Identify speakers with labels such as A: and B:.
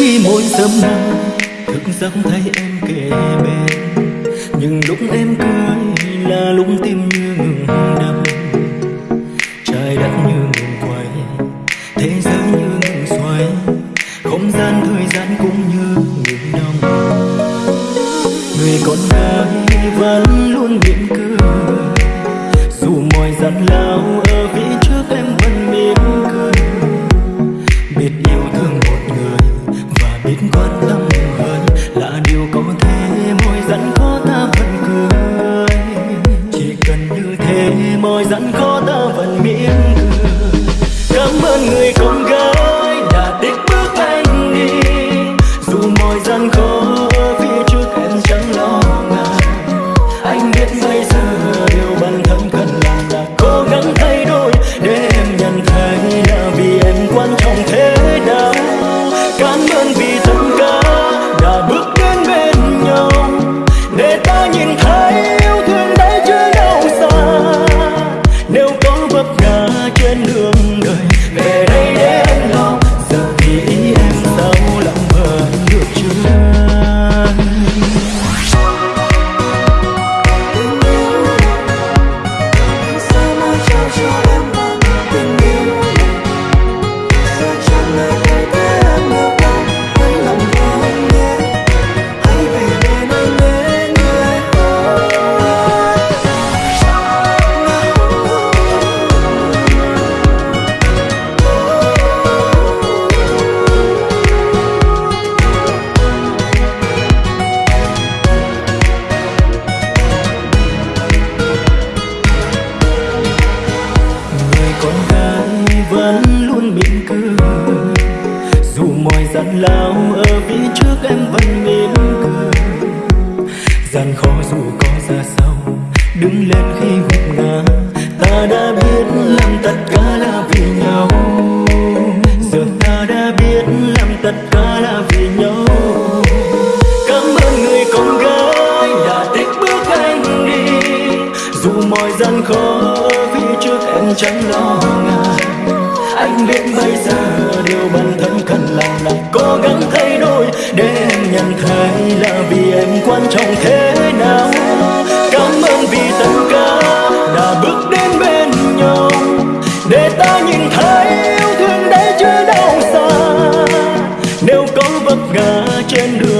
A: khi mỗi sớm mai thức giấc thấy em kề bên, nhưng lúc em cười là lúc tim như ngừng đập trái đất như ngừng quay thế giới như ngừng xoay, không gian thời gian cũng như ngừng đông. Người con gái vẫn như dặn khó gian lao ở phía trước em vẫn mỉm cười. Gian khó dù có ra sao, đứng lên khi gục ngã, ta đã biết làm tất cả là vì nhau. Giờ ta đã biết làm tất cả là vì nhau. Cảm ơn người con gái đã tích bước anh đi. Dù mọi gian khó ở phía trước em chẳng lo ngại. Anh biết bây giờ điều bản thân cần làm là cố gắng thay đổi để em nhận thấy là vì em quan trọng thế nào. Cảm ơn vì tất cả đã bước đến bên nhau, để ta nhìn thấy yêu thương đã chưa đau xa. Nếu có vấp ngã trên đường